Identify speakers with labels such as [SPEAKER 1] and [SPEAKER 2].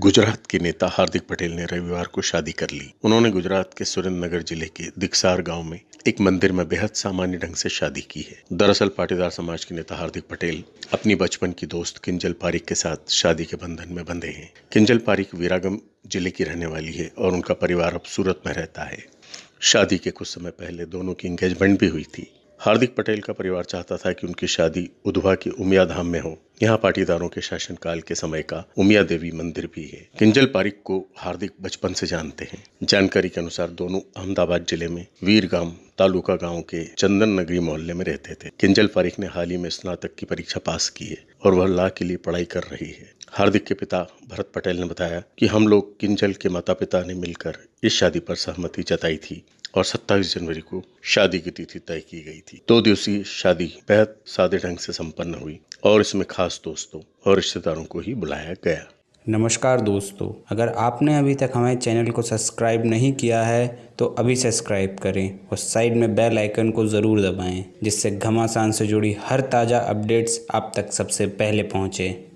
[SPEAKER 1] गुजरात के नेता हार्दिक पटेल ने रविवार को शादी कर ली। उन्होंने गुजरात के सुरेंद्रनगर ज़िले के दिक्सार गाँव में एक मंदिर में बेहद सामान्य ढंग से शादी की है। दरअसल पाटीदार समाज के नेता हार्दिक पटेल अपनी बचपन की दोस्त किंजल पारिक के साथ शादी के बंधन में बंधे हैं। किंजल पारिक वीरागम ज़िले की रहने वाली है और उनका परिवार अब सूरत में रहता है। शादी के कुछ समय पहले दोनों की एंगेजमेंट भी हुई थी। हार्दिक पटेल का परिवार चाहता था कि उनकी शादी उधवा के उमिया धाम में हो। यहाँ पाटीदारों के शासनकाल के समय का उमिया देवी मंदिर भी है। किंजल पारिक को हार्दिक बचपन से जानते हैं। जानकारी के अनुसार दोनों अहमदाबाद ज़िले में वीरगाम तालुका गाँव के चंदन नगरी मोहल्ले में रहते थे। किंजल पारिक ने हाल ही में स्नातक की परीक्षा पास की है और वह ला के लिए पढ़ाई कर रही है। हार्दिक के पिता भरत पटेल ने बताया कि हम लोग किंजल के माता पिता ने मिलकर इस शादी पर सहमति जताई थी और 27 जनवरी को शादी की तिथि तय की गई थी। दो दिवसीय शादी बेहद सादे ढंग से संपन्न हुई और इसमें खास दोस्तों और रिश्तेदारों को ही बुलाया गया।
[SPEAKER 2] नमस्कार दोस्तों, अगर आपने अभी तक हमारे चैनल को सब्सक्राइब नहीं किया है तो अभी सब्सक्राइब करें और साइड में बेल आइकन को ज़रूर दबाएँ, जिससे घमासान से जुड़ी हर ताज़ा अपडेट्स आप तक सबसे पहले पहुँचें।